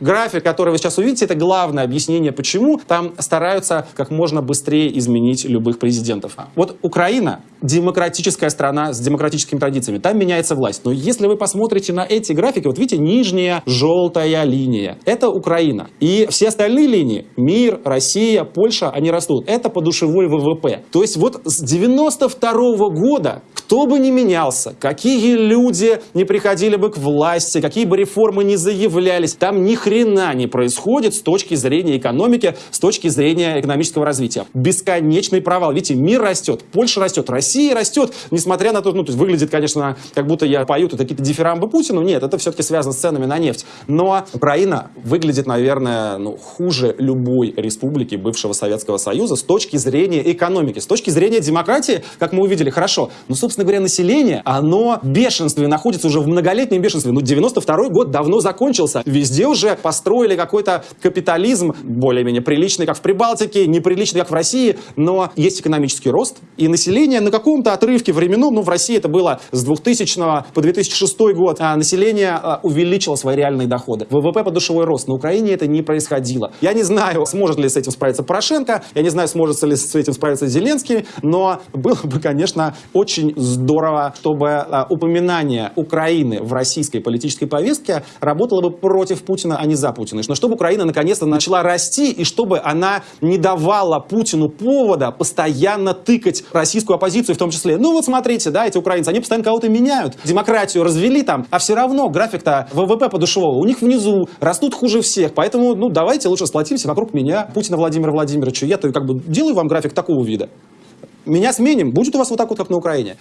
График, который вы сейчас увидите, это главное объяснение, почему там стараются как можно быстрее изменить любых президентов. Вот Украина демократическая страна с демократическими традициями, там меняется власть. Но если вы посмотрите на эти графики, вот видите, нижняя желтая линия, это Украина. И все остальные линии, мир, Россия, Польша, они растут. Это подушевой ВВП. То есть вот с 92 -го года кто бы ни менялся, какие люди не приходили бы к власти, какие бы реформы не заявлялись, там ни хрена не происходит с точки зрения экономики, с точки зрения экономического развития. Бесконечный провал. Видите, мир растет, Польша растет, Россия растет, несмотря на то, ну, то есть выглядит, конечно, как будто я пою тут какие-то дифирамбы Путину. Нет, это все-таки связано с ценами на нефть. Но Украина выглядит, наверное, ну, хуже любой республики бывшего Советского Союза с точки зрения экономики, с точки зрения демократии, как мы увидели, хорошо. Но, собственно говоря, население, оно в бешенстве, находится уже в многолетнем бешенстве. Ну, 92 год давно закончился. Везде уже построили какой-то капитализм, более-менее приличный, как в Прибалтике, неприличный, как в России, но есть экономический рост, и население на каком-то отрывке временном, ну, в России это было с 2000 по 2006 год, а население а, увеличило свои реальные доходы. ВВП подушевой рост. На Украине это не происходило. Я не знаю, сможет ли с этим справиться Порошенко, я не знаю, сможет ли с этим справиться Зеленский, но было бы, конечно, очень здорово, чтобы а, упоминание Украины в российской политической повестке работало бы против Путина, а не за Путина. Но чтобы Украина наконец-то начала расти, и чтобы она не давала Путину повода постоянно тыкать российскую оппозицию в том числе. Ну вот смотрите, да, эти украинцы, они постоянно кого-то меняют, демократию развели там, а все равно график-то ВВП подушевого у них внизу, растут хуже всех, поэтому, ну, давайте лучше сплотимся вокруг меня, Путина Владимира Владимировича. Я-то как бы делаю вам график такого вида. Меня сменим, будет у вас вот так вот, как на Украине.